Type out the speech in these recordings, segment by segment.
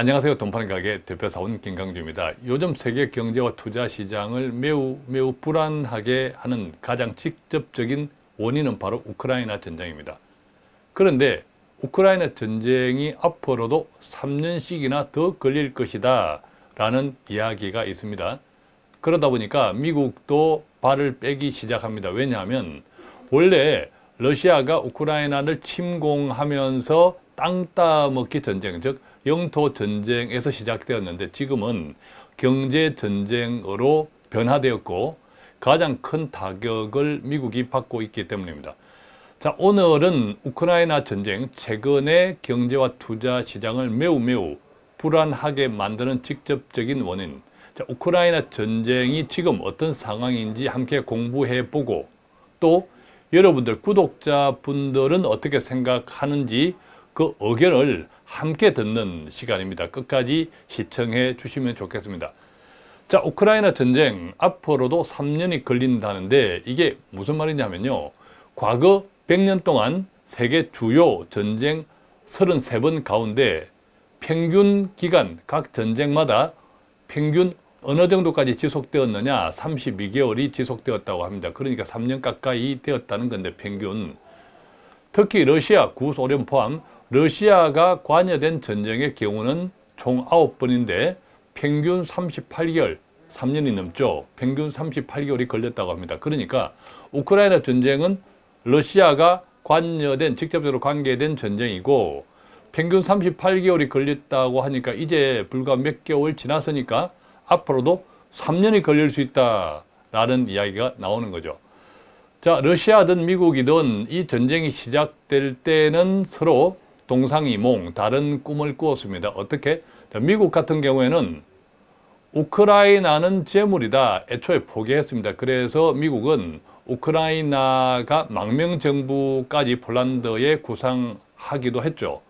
안녕하세요. 돈파는 가게 대표사원 김강주입니다. 요즘 세계 경제와 투자 시장을 매우 매우 불안하게 하는 가장 직접적인 원인은 바로 우크라이나 전쟁입니다. 그런데 우크라이나 전쟁이 앞으로도 3년씩이나 더 걸릴 것이다 라는 이야기가 있습니다. 그러다 보니까 미국도 발을 빼기 시작합니다. 왜냐하면 원래 러시아가 우크라이나를 침공하면서 땅 따먹기 전쟁, 즉 영토 전쟁에서 시작되었는데 지금은 경제 전쟁으로 변화되었고 가장 큰 타격을 미국이 받고 있기 때문입니다. 자, 오늘은 우크라이나 전쟁, 최근의 경제와 투자 시장을 매우 매우 불안하게 만드는 직접적인 원인, 자, 우크라이나 전쟁이 지금 어떤 상황인지 함께 공부해보고 또 여러분들 구독자분들은 어떻게 생각하는지 그 의견을 함께 듣는 시간입니다. 끝까지 시청해 주시면 좋겠습니다. 자, 우크라이나 전쟁 앞으로도 3년이 걸린다는데 이게 무슨 말이냐면요. 과거 100년 동안 세계 주요 전쟁 33번 가운데 평균 기간 각 전쟁마다 평균 어느 정도까지 지속되었느냐 32개월이 지속되었다고 합니다. 그러니까 3년 가까이 되었다는 건데 평균 특히 러시아, 구소련 포함 러시아가 관여된 전쟁의 경우는 총 9번인데 평균 38개월, 3년이 넘죠. 평균 38개월이 걸렸다고 합니다. 그러니까 우크라이나 전쟁은 러시아가 관여된, 직접적으로 관계된 전쟁이고 평균 38개월이 걸렸다고 하니까 이제 불과 몇 개월 지났으니까 앞으로도 3년이 걸릴 수 있다라는 이야기가 나오는 거죠. 자, 러시아든 미국이든 이 전쟁이 시작될 때는 서로 동상이몽, 다른 꿈을 꾸었습니다. 어떻게? 자, 미국 같은 경우에는 우크라이나는 재물이다. 애초에 포기했습니다. 그래서 미국은 우크라이나가 망명정부까지 폴란드에 구상하기도 했죠.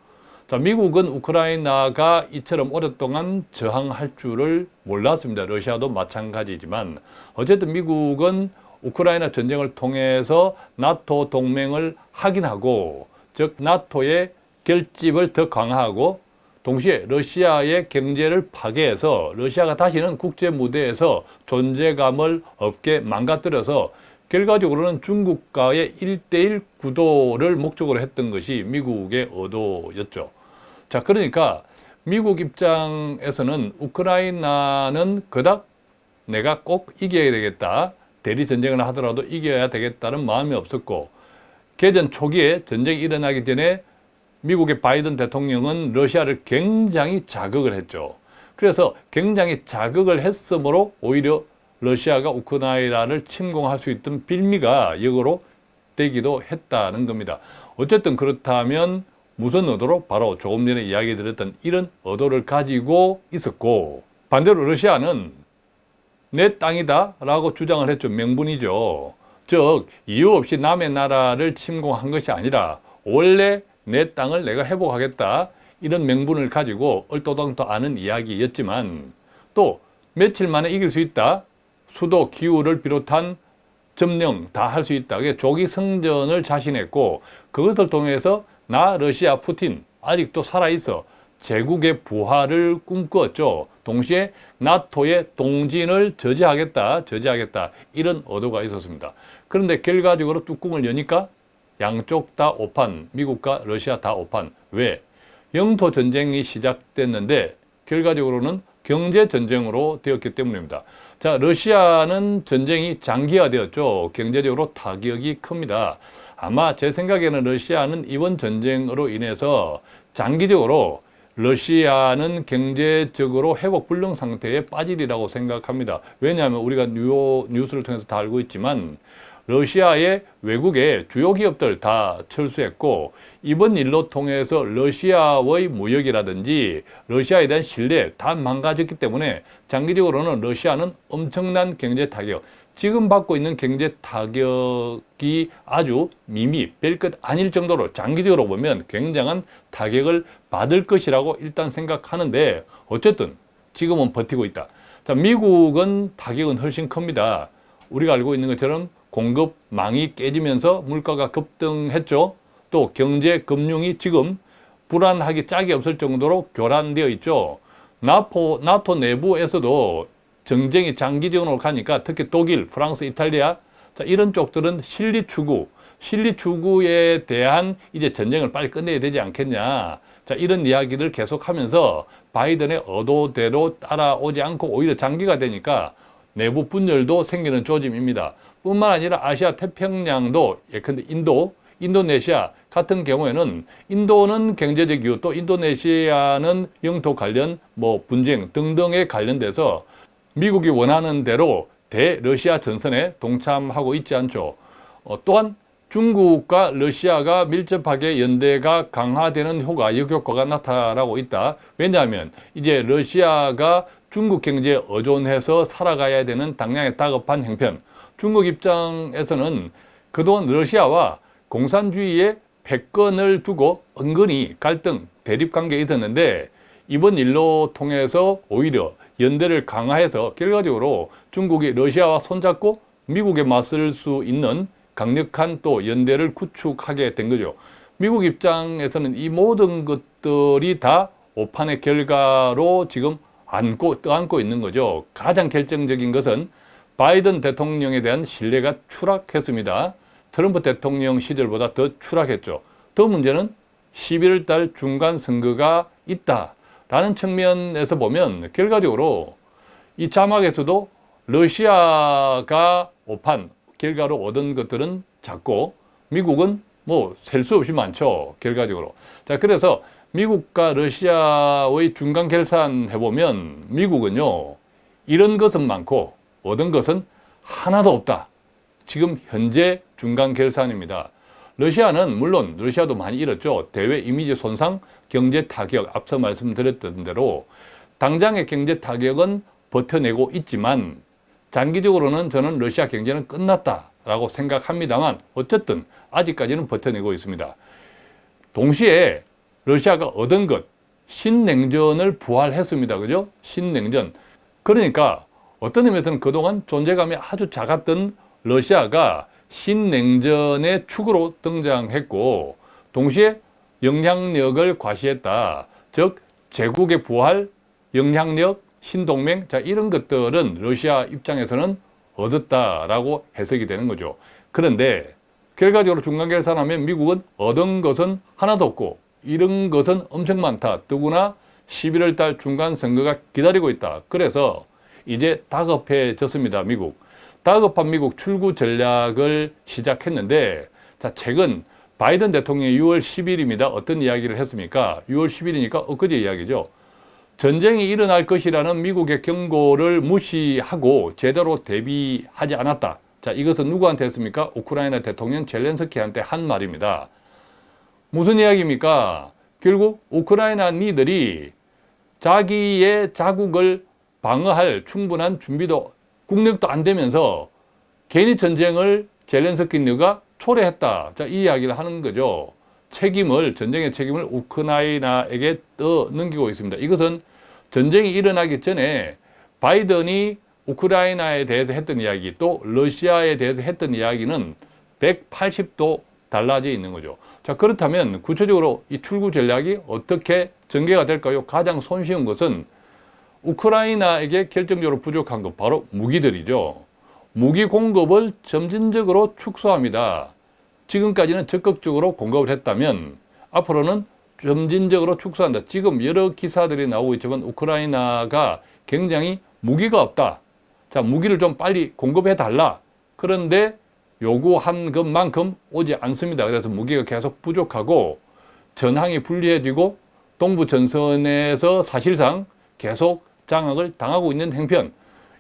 자, 미국은 우크라이나가 이처럼 오랫동안 저항할 줄을 몰랐습니다. 러시아도 마찬가지지만 어쨌든 미국은 우크라이나 전쟁을 통해서 나토 동맹을 확인하고 즉 나토의 결집을 더 강화하고 동시에 러시아의 경제를 파괴해서 러시아가 다시는 국제 무대에서 존재감을 없게 망가뜨려서 결과적으로는 중국과의 일대일 구도를 목적으로 했던 것이 미국의 의도였죠. 자, 그러니까 미국 입장에서는 우크라이나는 그닥 내가 꼭 이겨야 되겠다. 대리 전쟁을 하더라도 이겨야 되겠다는 마음이 없었고 개전 초기에 전쟁이 일어나기 전에 미국의 바이든 대통령은 러시아를 굉장히 자극을 했죠. 그래서 굉장히 자극을 했으므로 오히려 러시아가 우크라이나를 침공할 수 있던 빌미가 역으로 되기도 했다는 겁니다. 어쨌든 그렇다면 무슨 의도로? 바로 조금 전에 이야기 드렸던 이런 의도를 가지고 있었고 반대로 러시아는 내 땅이다 라고 주장을 했죠. 명분이죠. 즉 이유 없이 남의 나라를 침공한 것이 아니라 원래 내 땅을 내가 회복하겠다 이런 명분을 가지고 얼토당토 아는 이야기였지만 또 며칠 만에 이길 수 있다 수도 기후를 비롯한 점령 다 할 수 있다 조기 성전을 자신했고 그것을 통해서 나 러시아 푸틴 아직도 살아있어 제국의 부활을 꿈꿨죠. 동시에 나토의 동진을 저지하겠다, 저지하겠다 이런 의도가 있었습니다. 그런데 결과적으로 뚜껑을 여니까 양쪽 다 오판, 미국과 러시아 다 오판. 왜? 영토 전쟁이 시작됐는데 결과적으로는 경제 전쟁으로 되었기 때문입니다. 자, 러시아는 전쟁이 장기화되었죠. 경제적으로 타격이 큽니다. 아마 제 생각에는 러시아는 이번 전쟁으로 인해서 장기적으로 러시아는 경제적으로 회복 불능 상태에 빠지리라고 생각합니다. 왜냐하면 우리가 뉴, 뉴스를 통해서 다 알고 있지만 러시아의 외국의 주요 기업들 다 철수했고 이번 일로 통해서 러시아의 무역이라든지 러시아에 대한 신뢰 다 망가졌기 때문에 장기적으로는 러시아는 엄청난 경제 타격 지금 받고 있는 경제 타격이 아주 미미 별것 아닐 정도로 장기적으로 보면 굉장한 타격을 받을 것이라고 일단 생각하는데 어쨌든 지금은 버티고 있다. 자, 미국은 타격은 훨씬 큽니다. 우리가 알고 있는 것처럼 공급망이 깨지면서 물가가 급등했죠. 또 경제, 금융이 지금 불안하기 짝이 없을 정도로 교란되어 있죠. 나토, 나토 내부에서도 정쟁이 장기적으로 가니까 특히 독일, 프랑스, 이탈리아 자, 이런 쪽들은 실리 추구, 실리 추구에 대한 이제 전쟁을 빨리 끝내야 되지 않겠냐. 자, 이런 이야기를 계속하면서 바이든의 의도대로 따라오지 않고 오히려 장기가 되니까 내부 분열도 생기는 조짐입니다. 뿐만 아니라 아시아 태평양도 예컨대 인도, 인도네시아 같은 경우에는 인도는 경제적 이유 또 인도네시아는 영토 관련 뭐 분쟁 등등에 관련돼서 미국이 원하는 대로 대러시아 전선에 동참하고 있지 않죠. 어, 또한 중국과 러시아가 밀접하게 연대가 강화되는 효과, 역효과가 나타나고 있다. 왜냐하면 이제 러시아가 중국 경제에 의존해서 살아가야 되는 당량의 다급한 형편. 중국 입장에서는 그동안 러시아와 공산주의의 패권을 두고 은근히 갈등, 대립관계에 있었는데 이번 일로 통해서 오히려 연대를 강화해서 결과적으로 중국이 러시아와 손잡고 미국에 맞설 수 있는 강력한 또 연대를 구축하게 된 거죠. 미국 입장에서는 이 모든 것들이 다 오판의 결과로 지금 안고 떠안고 있는 거죠. 가장 결정적인 것은 바이든 대통령에 대한 신뢰가 추락했습니다. 트럼프 대통령 시절보다 더 추락했죠. 더 문제는 11월 달 중간 선거가 있다라는 측면에서 보면 결과적으로 이 자막에서도 러시아가 오판 결과로 얻은 것들은 작고 미국은 뭐 셀 수 없이 많죠. 결과적으로. 자, 그래서 미국과 러시아의 중간 결산 해 보면 미국은요, 이런 것은 많고 얻은 것은 하나도 없다. 지금 현재 중간 결산입니다. 러시아는 물론 러시아도 많이 잃었죠. 대외 이미지 손상, 경제 타격, 앞서 말씀드렸던 대로 당장의 경제 타격은 버텨내고 있지만 장기적으로는 저는 러시아 경제는 끝났다라고 생각합니다만 어쨌든 아직까지는 버텨내고 있습니다. 동시에 러시아가 얻은 것, 신냉전을 부활했습니다. 그죠? 신냉전. 그러니까 어떤 의미에서는 그동안 존재감이 아주 작았던 러시아가 신냉전의 축으로 등장했고 동시에 영향력을 과시했다. 즉 제국의 부활, 영향력, 신동맹 자 이런 것들은 러시아 입장에서는 얻었다라고 해석이 되는 거죠. 그런데 결과적으로 중간계산하면 미국은 얻은 것은 하나도 없고 이런 것은 엄청 많다. 더구나 11월 달 중간 선거가 기다리고 있다. 그래서 이제 다급해졌습니다. 미국. 다급한 미국 출구 전략을 시작했는데 자 최근 바이든 대통령이 6월 10일입니다. 어떤 이야기를 했습니까? 6월 10일이니까 엊그제 이야기죠. 전쟁이 일어날 것이라는 미국의 경고를 무시하고 제대로 대비하지 않았다. 자, 이것은 누구한테 했습니까? 우크라이나 대통령 젤렌스키한테 한 말입니다. 무슨 이야기입니까? 결국 우크라이나 니들이 자기의 자국을 방어할 충분한 준비도 국력도 안 되면서 괜히 전쟁을 젤렌스키 너가 초래했다. 자, 이 이야기를 하는 거죠. 책임을 전쟁의 책임을 우크라이나에게 떠 넘기고 있습니다. 이것은 전쟁이 일어나기 전에 바이든이 우크라이나에 대해서 했던 이야기 또 러시아에 대해서 했던 이야기는 180도 달라져 있는 거죠. 자 그렇다면 구체적으로 이 출구 전략이 어떻게 전개가 될까요? 가장 손쉬운 것은 우크라이나에게 결정적으로 부족한 것 바로 무기들이죠. 무기 공급을 점진적으로 축소합니다. 지금까지는 적극적으로 공급을 했다면 앞으로는 점진적으로 축소한다. 지금 여러 기사들이 나오고 있지만 우크라이나가 굉장히 무기가 없다. 자, 무기를 좀 빨리 공급해 달라. 그런데 요구한 것만큼 오지 않습니다. 그래서 무기가 계속 부족하고 전황이 불리해지고 동부 전선에서 사실상 계속 장악을 당하고 있는 행편.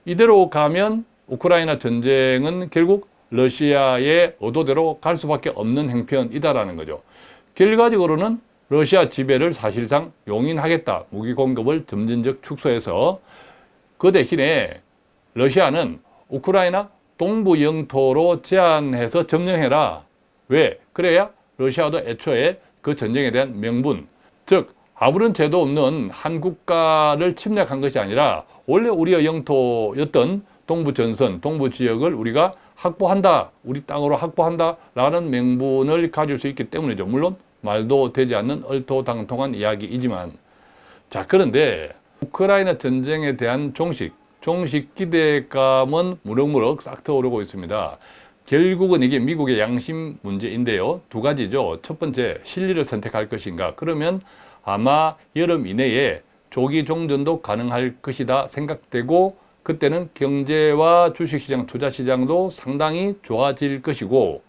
이대로 가면 우크라이나 전쟁은 결국 러시아의 의도대로 갈 수밖에 없는 행편이다라는 거죠. 결과적으로는 러시아 지배를 사실상 용인하겠다. 무기 공급을 점진적 축소해서 그 대신에 러시아는 우크라이나 동부 영토로 제한해서 점령해라. 왜? 그래야 러시아도 애초에 그 전쟁에 대한 명분, 즉 아무런 죄도 없는 한 국가를 침략한 것이 아니라 원래 우리의 영토였던 동부 전선, 동부 지역을 우리가 확보한다, 우리 땅으로 확보한다 라는 명분을 가질 수 있기 때문이죠. 물론 말도 되지 않는 얼토당통한 이야기이지만 자 그런데 우크라이나 전쟁에 대한 종식, 종식 기대감은 무럭무럭 싹 트오르고 있습니다. 결국은 이게 미국의 양심 문제인데요. 두 가지죠. 첫 번째, 실리를 선택할 것인가. 그러면 아마 여름 이내에 조기 종전도 가능할 것이다 생각되고 그때는 경제와 주식시장, 투자시장도 상당히 좋아질 것이고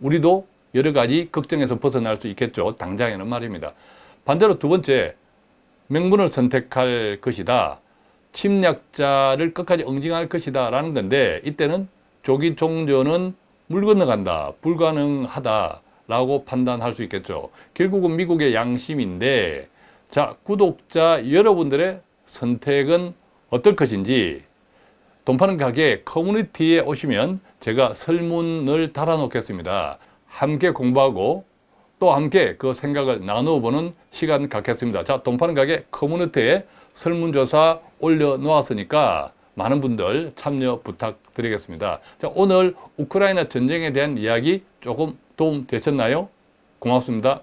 우리도 여러 가지 걱정에서 벗어날 수 있겠죠. 당장에는 말입니다. 반대로 두 번째, 명분을 선택할 것이다. 침략자를 끝까지 응징할 것이다 라는 건데 이때는 조기 종전은 물 건너간다, 불가능하다 라고 판단할 수 있겠죠. 결국은 미국의 양심인데 자 구독자 여러분들의 선택은 어떨 것인지 돈 파는 가게 커뮤니티에 오시면 제가 설문을 달아 놓겠습니다. 함께 공부하고 또 함께 그 생각을 나누어 보는 시간 갖겠습니다. 자, 돈 파는 가게 커뮤니티에 설문조사 올려놓았으니까 많은 분들 참여 부탁드리겠습니다. 자, 오늘 우크라이나 전쟁에 대한 이야기 조금 도움 되셨나요? 고맙습니다.